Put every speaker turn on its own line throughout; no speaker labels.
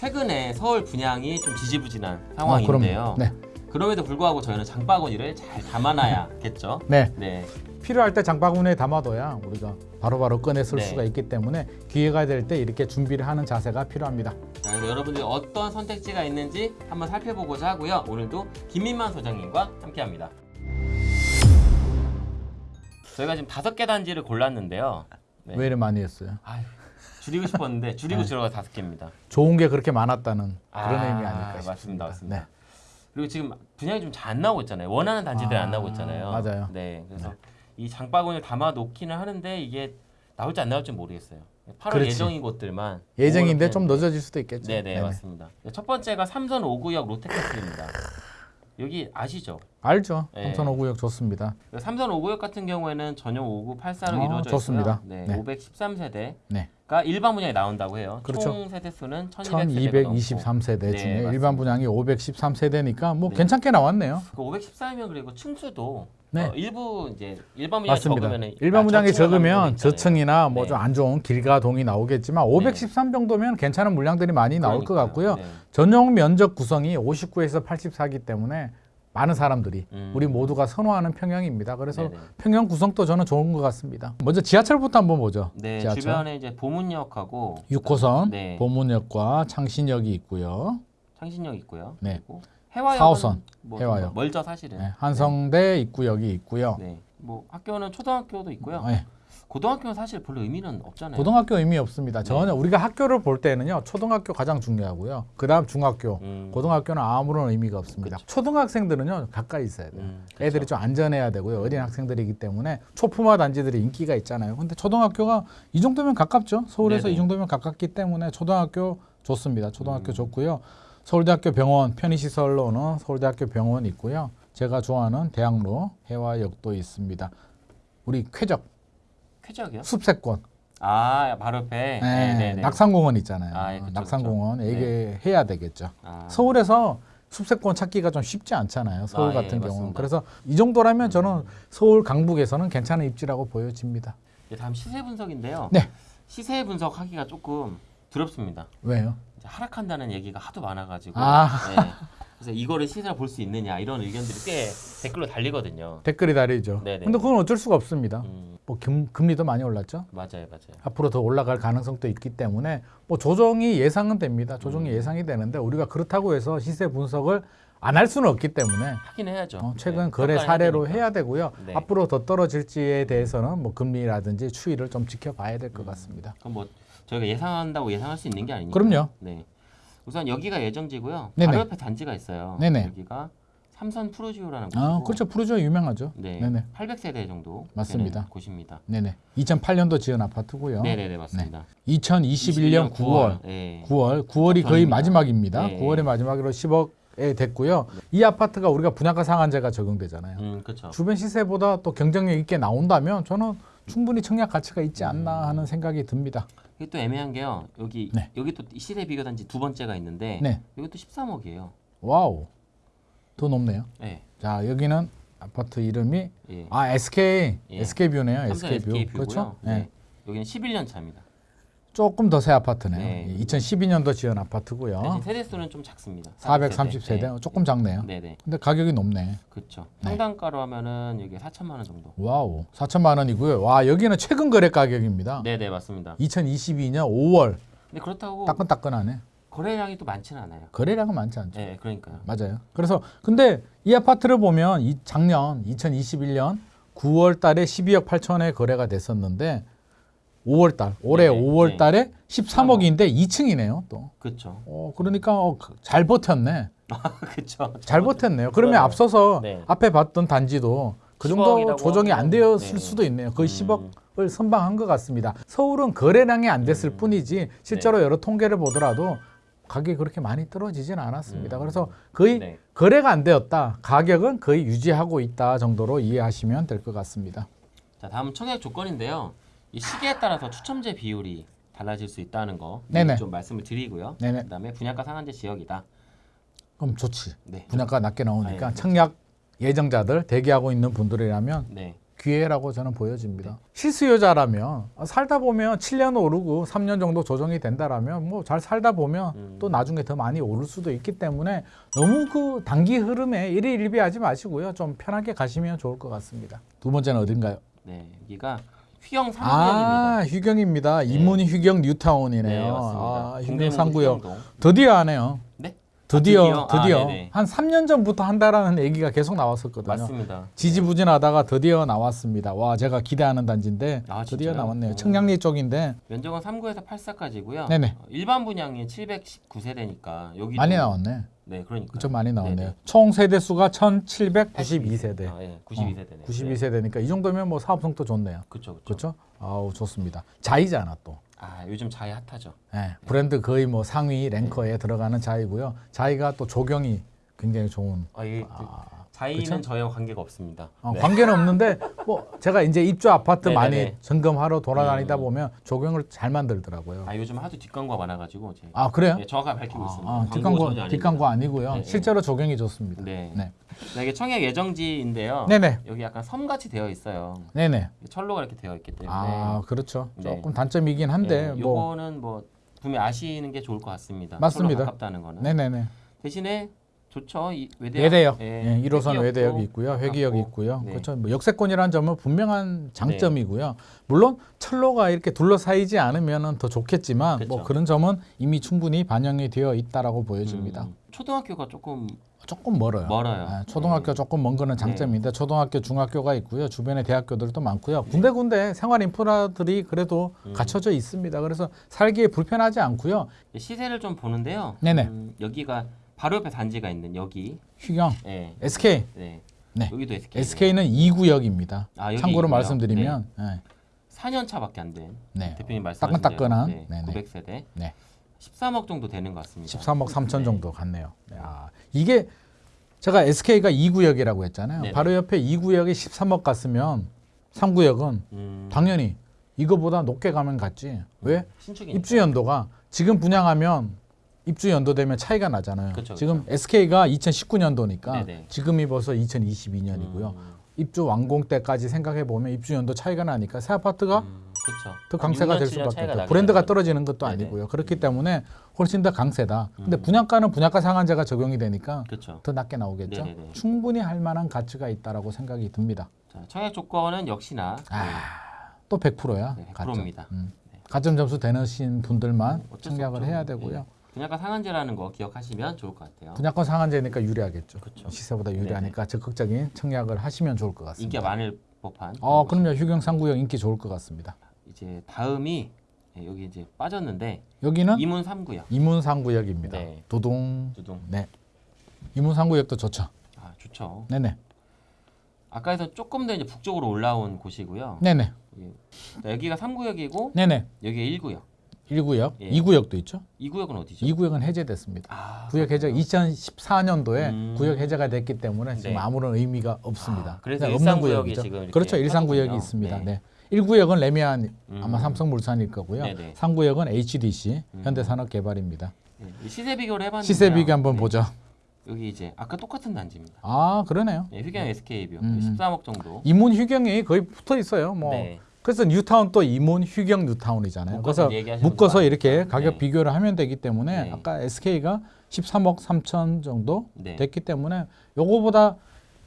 최근에 서울 분양이 좀 지지부진한
아,
상황인데요.
그럼요. 네.
그럼에도 불구하고 저희는 장바구니를 잘 담아놔야겠죠.
네.
네.
필요할 때 장바구니에 담아둬야 우리가 바로바로 꺼내 쓸
네.
수가 있기 때문에 기회가 될 때 이렇게 준비를 하는 자세가 필요합니다.
자, 그래서 여러분들이 어떤 선택지가 있는지 한번 살펴보고자 하고요. 오늘도 김민만 소장님과 함께합니다. 저희가 지금 다섯 개 단지를 골랐는데요. 네.
왜 이렇게 많이 했어요?
아유, 줄이고 싶었는데 줄이고
네.
줄어가 다섯 개입니다.
좋은 게 그렇게 많았다는 그런
아,
의미 아닐까 싶습니다.
맞습니다, 맞습니다.
네.
그리고 지금 분양이 좀 잘 안 나오고 있잖아요. 원하는 단지들이
아,
안 나오고 있잖아요.
맞아요.
네, 그래서 이 장바구니를 담아 놓기는 하는데 이게 나올지 안 나올지 모르겠어요. 8월
그렇지.
예정인 곳들만
예정인데
5월
좀. 늦어질 수도 있겠죠.
네네
네네.
맞습니다. 첫 번째가 삼선 5구역 롯데캐슬입니다. 여기 아시죠?
알죠.
네.
삼선 5구역 좋습니다.
삼선 5구역 같은 경우에는 전용 5구 8사로
아,
이루어져
좋습니다.
있고요. 네,
네.
513세대 가
네.
일반 분양이 나온다고 해요.
그렇죠.
총 세대 수는 1200세대가 넘고
1223세대
네,
중에
맞습니다.
일반 분양이 513세대니까 뭐
네.
괜찮게 나왔네요.
그 514이면 그리고 층수도
네.
어, 일부 이제 일반 분양이
맞습니다.
적으면
일반 분양이 적으면
네.
저층이나 뭐 좀 안 좋은 길가동이 나오겠지만 513 정도면 괜찮은 물량들이 많이 나올 것 같고요. 전용 면적 구성이 59에서 84이기 때문에 많은 사람들이
음.
우리 모두가 선호하는 평형입니다. 그래서
네네.
평형 구성도 저는 좋은 것 같습니다. 먼저 지하철부터 한번 보죠.
네,
지하철.
주변에 이제 보문역하고
6호선
네.
보문역과 창신역이 있고요.
창신역 있고요.
네.
해화역
사호선,
뭐
해화역.
멀죠 사실은.
네, 한성대 입구역이 있고요.
네. 뭐 학교는 초등학교도 있고요.
네,
고등학교는 사실 별로 의미는 없잖아요.
고등학교 의미 없습니다.
네.
전혀 우리가 학교를 볼 때는요. 초등학교 가장 중요하고요. 그다음 중학교,
음.
고등학교는 아무런 의미가 없습니다. 초등학생들은요 가까이 있어야 돼요.
음, 그쵸.
애들이 좀 안전해야 되고요. 어린 학생들이기 때문에 초품화 단지들이 인기가 있잖아요. 근데 초등학교가 이 정도면 가깝죠. 서울에서
네네.
이 정도면 가깝기 때문에 초등학교 좋습니다. 초등학교
음.
좋고요. 서울대학교 병원 편의시설로는 서울대학교 병원 있고요. 제가 좋아하는 대학로 해화역도 있습니다. 우리 쾌적
쾌적이요?
숲세권
아 바로 옆에.
네,
네네네.
낙산공원 있잖아요.
아, 예, 그쵸,
낙산공원
그쵸.
얘기해야 되겠죠.
아,
서울에서 숲세권 찾기가 좀 쉽지 않잖아요. 서울
아,
같은
예,
경우는. 그래서 이 정도라면 저는 서울 강북에서는 괜찮은 입지라고 보여집니다.
이제 다음 시세 분석인데요.
네.
시세 분석하기가 조금 두렵습니다.
왜요?
이제 하락한다는 얘기가 하도 많아가지고.
아.
네. 그래서 이거를 시세를 볼수 있느냐 이런 의견들이 꽤 댓글로 달리거든요.
댓글이 다르죠.
네네.
근데 그건 어쩔 수가 없습니다.
음,
뭐 금, 금리도 많이 올랐죠.
맞아요, 맞아요.
앞으로 더 올라갈 가능성도 있기 때문에 뭐 조정이 예상은 됩니다. 조정이
음.
예상이 되는데 우리가 그렇다고 해서 시세 분석을 안 할 수는 없기 때문에
하긴 해야죠.
어, 최근
네,
거래 사례로
되니까.
해야 되고요.
네.
앞으로 더 떨어질지에 대해서는 뭐 금리라든지 추이를 좀 지켜봐야 될것
음.
같습니다.
그럼 뭐 저희가 예상한다고 예상할 수 있는 게 아니니까.
그럼요.
네. 우선 여기가 예정지고요.
네네.
바로 옆에 단지가 있어요.
네네.
여기가 삼선 프로지오라는 곳이고.
아, 그렇죠. 푸르죠 유명하죠.
네.
네네.
800세대 정도
맞습니다.
곳입니다.
네네. 2008년도 지은 아파트고요.
네네네 맞습니다.
2021년 9월,
네.
9월, 9월이 거의
전입니다.
마지막입니다.
네.
9월의 마지막으로 10억에 됐고요. 이 아파트가 우리가 분양가 상한제가 적용되잖아요.
음 그렇죠.
주변 시세보다 또 경쟁력 있게 나온다면 저는 충분히 청약 가치가 있지 않나 하는 생각이 듭니다.
이게 또 애매한 게요. 여기
네.
여기 또 시세 비교 단지 두 번째가 있는데
네.
또 13억이에요.
Wow. 더 높네요.
네.
자, 여기는 아파트 이름이
예.
아, SK.
예.
SK뷰네요.
삼성
SK뷰.
SK 뷰고요.
그렇죠?
네.
네.
여기는 11년 차입니다.
조금 더 새 아파트네요.
네.
2012년도 지은 아파트고요.
대신 세대 수는 좀 작습니다.
430세대.
네.
조금 작네요.
네네.
근데 가격이 높네.
그렇죠.
네.
평당가로 하면은 여기 4천만 원 정도.
Wow. 4천만 원이고요. 와, 여기는 최근 거래 가격입니다.
네 네 맞습니다.
2022년 5월.
근데 그렇다고
따끈따끈하네.
거래량이 또 많지는 않아요.
거래량은 많지 않죠.
네, 그러니까요.
맞아요. 그래서 근데 이 아파트를 보면 이 작년 2021년 9월 달에 12억 8천에 거래가 됐었는데 5월 달 올해
네네.
5월
네.
달에 13억인데 2층이네요, 또.
그렇죠.
어, 그러니까 어, 그- 잘 버텼네.
그렇죠.
잘 버텼네요. 그러면
그러네요.
앞서서
네.
앞에 봤던 단지도 그
10억
정도 조정이 안 되었을
네.
수도 있네요. 거의
음.
10억을 선방한 것 같습니다. 서울은 거래량이 안 됐을
음.
뿐이지 실제로 여러 통계를 보더라도 가격이 그렇게 많이 떨어지진 않았습니다.
음.
그래서 거의
네.
거래가 안 되었다. 가격은 거의 유지하고 있다 정도로 이해하시면 될 것 같습니다.
자, 다음 청약 조건인데요. 이 시기에 따라서 추첨제 비율이 달라질 수 있다는 거. 좀 말씀을 드리고요.
네네.
그다음에 분양가 상한제 지역이다.
그럼 좋지.
네.
분양가 낮게 나오니까
아, 예,
청약 예정자들 대기하고 있는 분들이라면
네.
기회라고 저는 보여집니다. 실수요자라면 아, 살다 보면 7년 오르고 3년 정도 조정이 된다라면 뭐 잘 살다 보면
음.
또 나중에 더 많이 오를 수도 있기 때문에 너무 그 단기 흐름에 일희일비하지 마시고요. 좀 편하게 가시면 좋을 것 같습니다. 두 번째는 어딘가요?
네, 여기가 휘영 3구역입니다.
아, 휴경입니다. 이문 휴경 뉴타운이네요.
네, 맞습니다.
아, 휴경
동대문구
3구역.
휘영동.
드디어 하네요.
네?
드디어
아, 드디어? 아,
드디어
네네.
한 3년 전부터 한다라는 얘기가 계속 나왔었거든요.
맞습니다.
지지부진하다가 드디어 나왔습니다. 와 제가 기대하는 단지인데
아,
드디어? 나왔네요.
오.
청량리 쪽인데
면적은 3구에서 8사까지고요.
네네.
일반 분양이 719세대니까 여기
많이 나왔네.
네, 그러니까.
좀 많이 나왔네요.
네네.
총 세대 수가 1,792세대.
아, 예, 92세대네.
92세대니까 이 정도면 뭐 사업성도 좋네요.
그렇죠. 그렇죠?
아우 좋습니다. 자이잖아 또.
아, 요즘 자이 핫하죠.
예, 브랜드 거의 뭐 상위 랭커에 들어가는 자이고요. 자이가 또 조경이 굉장히 좋은.
아, 이
아,
자이는
그쵸?
저희와 관계가 없습니다.
어,
네.
관계는 없는데 뭐 제가 이제 입주 아파트
네네네.
많이 점검하러 돌아다니다
음.
보면 조경을 잘 만들더라고요.
아, 요즘 하도 뒷광고가 많아가지고
제아 그래요?
네, 정확하게 밝히고 있습니다.
아,
광고
뒷광고. 뒷광고 아니고요.
네, 네.
실제로 조경이 좋습니다.
네.
네.
네, 이게 청약 예정지인데요.
네네.
여기 약간 섬같이 되어 있어요.
네네.
철로가 이렇게 되어 있기 때문에.
아 그렇죠.
네.
조금 단점이긴 한데
네,
뭐
요거는 뭐 분명 히 아시는 게 좋을 것 같습니다.
맞습니다.
가깝다는 거는.
네네네.
대신에 좋죠. 이 외대역.
외대역,
예,
예, 1호선
회기역도
외대역이 있고요, 회기역이. 있고요.
네.
그렇죠. 뭐 역세권이라는 점은 분명한 장점이고요. 물론 철로가 이렇게 둘러싸이지 않으면 더 좋겠지만 뭐
그렇죠.
그런 점은 이미 충분히 반영이 되어 있다라고 보여집니다.
음, 초등학교가 조금
조금 멀어요.
멀어요.
아, 초등학교
네.
조금 먼 거는 장점인데 초등학교, 중학교가 있고요. 주변에 대학교들도 많고요. 군데군데 생활 인프라들이 그래도
음.
갖춰져 있습니다. 그래서 살기에 불편하지 않고요.
시세를 좀 보는데요.
네네.
음, 여기가 바로 옆에 단지가 있는 여기.
휴경,
예.
SK,
네.
네.
여기도 SK.
SK는 2구역입니다.
아,
참고로
이구역.
말씀드리면 네.
4년 차밖에 안 된.
네.
대표님 말씀하신
따끈따끈한,
대로, 네,
네네.
900세대.
네.
13억 정도 되는 것 같습니다.
13억 3천
네.
정도 갔네요. 아, 이게 제가 SK가 2구역이라고 했잖아요.
네네.
바로 옆에 2구역에 13억 갔으면 3구역은
음,
당연히 이거보다 높게 가면 갔지. 왜?
신축이니까.
입주 연도가 지금 분양하면 입주 연도 되면 차이가 나잖아요.
그쵸,
지금 SK가 2019년도니까
네네.
지금이 벌써 2022년이고요.
음,
입주 완공 때까지 생각해 보면 입주 연도 차이가 나니까 새 아파트가
음.
더 강세가 될 수밖에 없죠. 브랜드가 떨어지는 것도
네네.
아니고요. 그렇기 때문에 훨씬 더 강세다. 근데
음.
분양가는 분양가 상한제가 적용이 되니까
그렇죠.
더 낮게 나오겠죠.
네네네.
충분히 할 만한 가치가 있다라고 생각이 듭니다.
자, 청약 조건은 역시나
아, 또 100%야.
네,
가점.
100%입니다.
음. 가점 점수 되는 분들만
수
청약을. 해야 되고요.
네. 분양가 상한제라는 거 기억하시면 좋을 것 같아요.
분양권 상한제니까 유리하겠죠.
그쵸.
시세보다 유리하니까 적극적인 청약을 하시면 좋을 것 같습니다.
인기가 많을 법한.
어, 그럼요. 휴경 상구역 인기 좋을 것 같습니다.
이제 다음이 네, 여기 이제 빠졌는데
여기는
이문 3구역.
이문 상구역입니다.
네.
도동.
두둥.
네. 이문 상구역도 좋죠.
아 좋죠.
네네.
아까에서 조금 더 이제 북쪽으로 올라온 곳이고요.
네네.
예. 자, 여기가 3구역이고
네네.
여기가 1구역.
1구역,
예.
2구역도 있죠.
2구역은 어디죠?
2구역은 해제됐습니다.
아,
구역 해제 2014년도에
음.
구역 해제가 됐기 때문에 지금
네.
아무런 의미가 없습니다.
아, 그래서 구역이
구역이죠. 그렇죠. 일상 구역이. 있습니다.
네.
네. 1구역은 레미안
음.
아마 삼성물산일 거고요.
네네.
3구역은 HDC
음.
현대산업개발입니다.
네, 이 시세 비교를 해 봤는데
시세 비교 한번
네.
보죠.
여기 이제 아까 똑같은 단지입니다.
아 그러네요.
네, 휘경 SK 뷰
음.
13억 정도.
이문 휘경이 거의 붙어 있어요. 뭐
네.
그래서 뉴타운 또 이문 휘경 뉴타운이잖아요.
묶어서
그래서 묶어서 이렇게
많으니까.
가격
네.
비교를 하면 되기 때문에
네.
아까 SK가 13억 3천 정도
네.
됐기 때문에 요거보다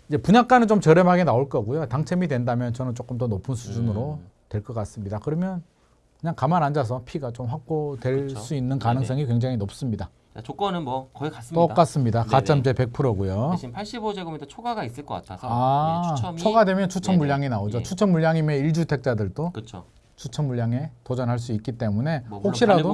이제 분양가는 좀 저렴하게 나올 거고요. 당첨이 된다면 저는 조금 더 높은 수준으로
음.
될것 같습니다. 그러면 그냥 가만 앉아서 피가 좀 확보될
그렇죠.
수 있는 가능성이 굉장히 높습니다.
자, 조건은 뭐 거의 같습니다.
똑같습니다.
네네.
가점제 100%고요.
대신 85제곱미터 초과가 있을 것 같아서
아,
예, 추첨이
초과되면 추천
네네.
물량이 나오죠.
예.
추천 물량이면 1주택자들도
그렇죠.
추천 물량에 도전할 수 있기 때문에
뭐
혹시라도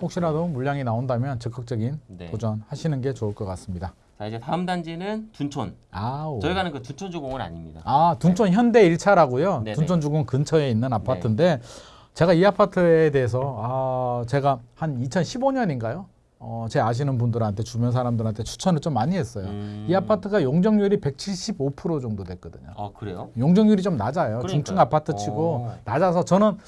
혹시라도 물량이 나온다면 적극적인
네.
도전하시는 게 좋을 것 같습니다.
자 이제 다음 단지는 둔촌.
아우.
저희가 하는 그 둔촌 주공은 아닙니다.
아 둔촌 현대 1차라고요.
네네.
둔촌 주공 근처에 있는 아파트인데 제가 이 아파트에 대해서 아 제가 한 2015년인가요? 어, 제 아시는 분들한테 주변 사람들한테 추천을 좀 많이 했어요.
음.
이 아파트가 용적률이 175% 정도 됐거든요.
아 그래요?
용적률이 좀 낮아요.
그러니까요.
중층 아파트 치고
어.
낮아서 저는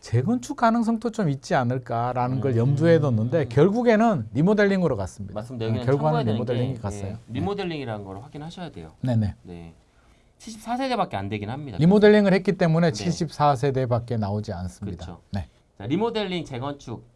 재건축 가능성도 좀 있지 않을까라는 걸
음.
염두에 뒀는데 결국에는 리모델링으로 갔습니다.
맞습니다.
어,
여기는
결과는
참고해야 되는
리모델링이
게,
갔어요.
예, 리모델링이라는 걸 확인하셔야 돼요.
네네.
네. 74세대밖에 안 되긴 합니다.
리모델링을 했기 때문에
네.
74세대밖에 나오지 않습니다.
그렇죠.
네.
자, 리모델링 재건축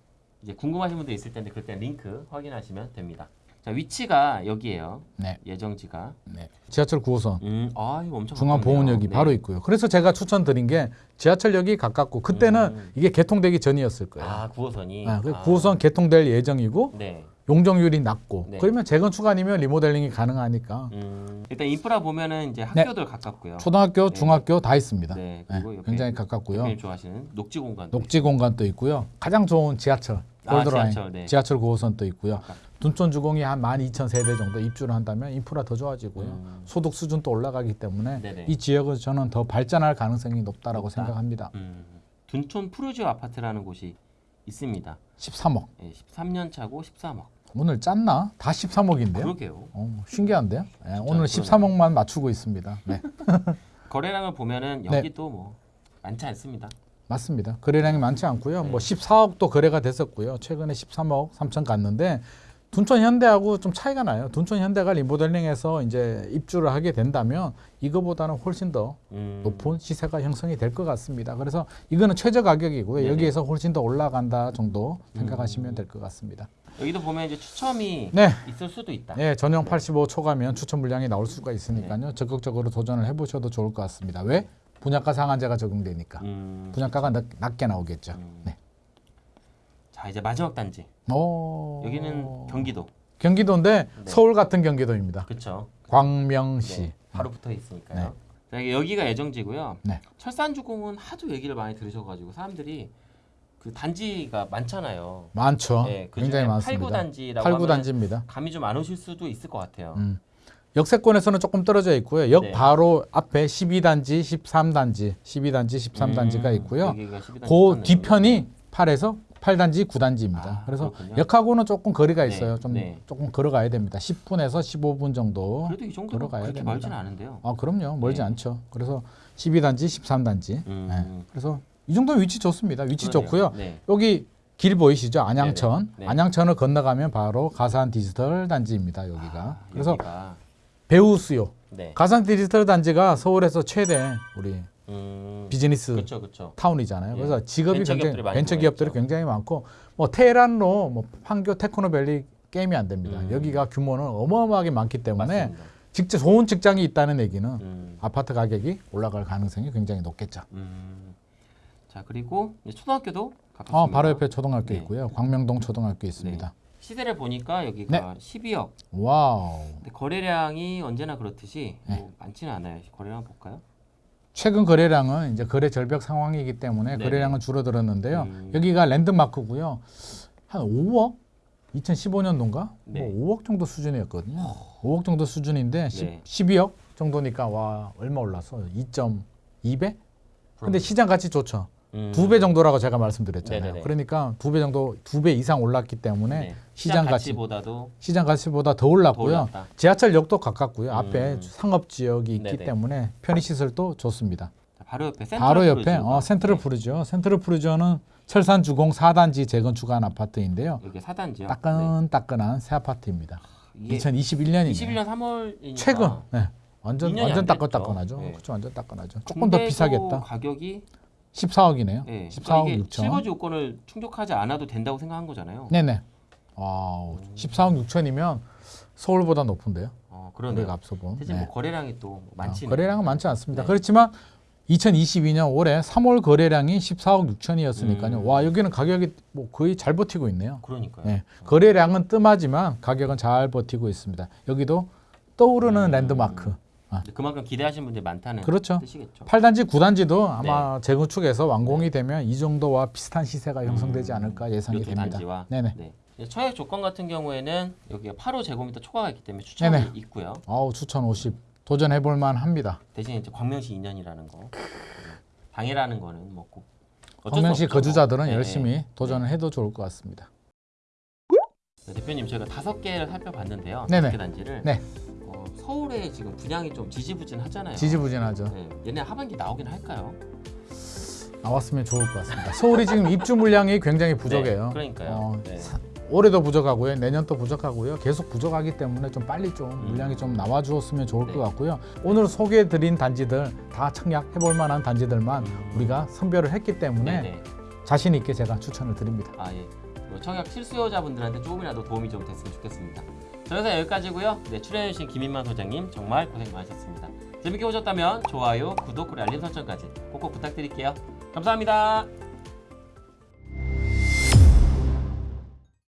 이제 궁금하신 분들 있을 텐데 그때 링크 확인하시면 됩니다. 자, 위치가 여기에요.
네.
예정지가.
네. 지하철 9호선
음, 아, 이거 엄청
중앙보훈역이
가깝네요.
바로 있고요. 그래서 제가 추천드린 게 지하철역이 가깝고 그때는
음.
이게 개통되기 전이었을 거예요.
아, 9호선이.
아, 그 9호선 개통될 예정이고
네.
용적률이 낮고
네.
그러면 재건축 아니면 리모델링이 가능하니까
음, 일단 인프라 보면은 이제 학교들 가깝고요.
초등학교,
네.
중학교 다 있습니다.
네,
네,
그리고
굉장히 가깝고요.
좋아하시는 녹지 공간도
녹지 공간도 있고요. 가장 좋은 지하철,
아,
골드라인,
지하철, 네.
지하철 9호선도 있고요. 둔촌 주공이 한 12,000세대 정도 입주를 한다면 인프라 더 좋아지고요.
음.
소득 수준도 올라가기 때문에
네네.
이 지역은 저는 더 발전할 가능성이 높다라고
높다.
생각합니다.
음, 둔촌 푸르지오 아파트라는 곳이 있습니다.
13억.
예, 13년 차고 13억.
오늘 짰나? 다 13억인데요.
그러게요.
어, 신기한데요? 예, 오늘
그러네요.
13억만 맞추고 있습니다. 네,
거래량을 보면은
네.
여기도 뭐 많지 않습니다.
맞습니다. 거래량이 많지 않고요.
네.
뭐 14억도 거래가 됐었고요. 최근에 13억 3천 갔는데 둔촌 현대하고 좀 차이가 나요. 둔촌 현대가 리모델링해서 이제 입주를 하게 된다면 이거보다는 훨씬 더
음,
높은 시세가 형성이 될 것 같습니다. 그래서 이거는 최저 가격이고요.
네네.
여기에서 훨씬 더 올라간다 정도 생각하시면
음.
될것 같습니다.
여기도 보면 이제 추첨이
네.
있을 수도 있다.
예, 전용 85 초과면 추천 물량이 나올 수가 있으니까요.
네.
적극적으로 도전을 해보셔도 좋을 것 같습니다. 왜? 분양가 상한제가 적용되니까
음,
분양가가 낮, 낮게 나오겠죠.
음.
네.
자 이제 마지막 단지.
오.
여기는 경기도.
경기도인데
네.
서울 같은 경기도입니다.
그렇죠.
광명시.
네, 바로 붙어 있으니까요.
네.
자, 여기가 예정지고요.
네.
철산주공은 하도 얘기를 많이 들으셔가지고 사람들이 그 단지가 많잖아요.
많죠.
네, 그
굉장히 많습니다.
8구 단지라고
8구
하면
단지입니다.
감이 좀 안 오실 수도 있을 것 같아요.
음. 역세권에서는 조금 떨어져 있고요. 역
네.
바로 앞에 12단지, 13단지, 12단지, 13단지가
음,
있고요.
여기가 12단지
그. 뒤편이 8에서 8단지, 9단지입니다.
아,
그래서
그렇군요.
역하고는 조금 거리가
네,
있어요. 좀
네.
조금 걸어가야 됩니다. 10분에서 15분 정도.
그래도 이 정도면
걸어가야
그렇게
됩니다.
멀진 않은데요.
아, 그럼요. 멀지
네.
않죠. 그래서 12단지, 13단지.
음,
네. 그래서 이 정도 위치 좋습니다. 위치
그러네요.
좋고요.
네.
여기 길 보이시죠? 안양천.
네네. 네.
안양천을 건너가면 바로 가산 디지털 단지입니다. 여기가.
아,
그래서
여기가,
배후 수요.
네.
가산 디지털 단지가 서울에서 최대 우리
음,
비즈니스
그렇죠, 그렇죠.
타운이잖아요.
예.
그래서 직업이 굉장히 벤처 기업들이. 굉장히 많고 뭐 테헤란로 뭐 판교 테크노밸리 게임이 안 됩니다.
음.
여기가 규모는 어마어마하게 많기 때문에
맞습니다.
직접 좋은 직장이 있다는 얘기는
음,
아파트 가격이 올라갈 가능성이 굉장히 높겠죠.
음. 자 그리고 초등학교도 가깝습니다.
어, 바로 옆에 초등학교
네.
있고요. 광명동 초등학교 있습니다.
시세를 보니까
네.
여기가 12억. Wow. 거래량이 언제나 그렇듯이
네.
뭐 많지는 않아요. 거래량 볼까요?
최근 거래량은 이제 거래 절벽 상황이기 때문에
네네.
거래량은 줄어들었는데요.
음.
여기가 랜드마크고요. 한 5억? 2015년도인가?
네.
뭐 5억 정도 수준이었거든요. 5억 정도 수준인데
네.
10, 12억 정도니까 와 얼마 올랐어? 2.2배? 근데 시장 가치 좋죠.
음.
두배 정도라고 제가 말씀드렸잖아요.
네네네.
그러니까 두 배 정도, 두 배 이상 올랐기 때문에
네.
시장
시장
가치,
가치보다도
시장 가치보다
더더
올랐고요.
올랐다.
지하철역도 가깝고요. 앞에
음.
상업 지역이 있기
네네.
때문에 편의 시설도 좋습니다.
자, 바로 옆에 센트럴
바로 옆에 어, 센트럴
네.
푸르지오. 센트럴 푸르지오는 철산 주공 4단지 재건축한 아파트인데요.
여기 사단지요.
따끈따끈한 새 아파트입니다.
네. 이게
2021년이네요.
21년 3월이니까
최근 네. 완전
2년이
완전
안
따끈따끈하죠.
네.
그렇죠. 완전 따끈하죠. 조금 더 비싸겠다.
가격이
14억이네요.
네.
14억
이게
6천.
실거주 요건을 충족하지 않아도 된다고 생각한 거잖아요.
네네. Wow. 14억 6천이면 서울보다 높은데요.
어, 그러네요.
앞서 본.
대신
네.
뭐 거래량이 또 많지는
어, 거래량은 많지 않습니다.
네.
그렇지만 2022년 올해 3월 거래량이 14억 6천이었으니까요.
음.
와 여기는 가격이 뭐 거의 잘 버티고 있네요.
그러니까요.
네. 거래량은 뜸하지만 가격은 잘 버티고 있습니다. 여기도 떠오르는
음.
랜드마크.
근데 그만큼 기대하시는 분들이 많다는
그렇죠.
뜻이겠죠.
8단지, 9단지도 아마
네.
재건축에서 완공이 되면 이 정도와 비슷한 시세가 형성되지
음.
않을까 예상이 됩니다.
단지와
네네.
네. 처액 조건 같은 경우에는 여기가 8호 제곱미터 초과가 있기 때문에 추천이
네네.
있고요.
아우 추천 50 도전해 볼 만합니다.
대신 이제 광명시 2년이라는 거. 방해라는 거는 뭐꼭
광명시 거주자들은
네,
열심히
네.
도전을 해도 좋을 것 같습니다.
네, 대표님 저희가 다섯 개를 살펴봤는데요.
네네.
다섯 개 단지를
네.
어, 서울에 지금 분양이 좀 지지부진하잖아요.
지지부진하죠.
네. 얘네 하반기 나오긴 할까요?
나왔으면 좋을 것 같습니다. 서울이 지금 입주 물량이 굉장히 부족해요.
네, 그러니까요.
어,
네.
올해도 부족하고요. 내년도 부족하고요. 계속 부족하기 때문에 좀 빨리 좀
음.
물량이 좀 나와 주었으면 좋을
네.
것 같고요. 오늘 소개해 드린 단지들 다 청약해 볼 만한 단지들만
음.
우리가 선별을 했기 때문에
네네.
자신 있게 제가 추천을 드립니다.
아 예. 뭐 청약 실수요자분들한테 조금이라도 도움이 좀 됐으면 좋겠습니다. 자, 그래서 여기까지고요. 네, 출연해주신 김인만 소장님 정말 고생 많으셨습니다. 재밌게 보셨다면 좋아요, 구독, 그리고 알림 설정까지 꼭꼭 부탁드릴게요. 감사합니다.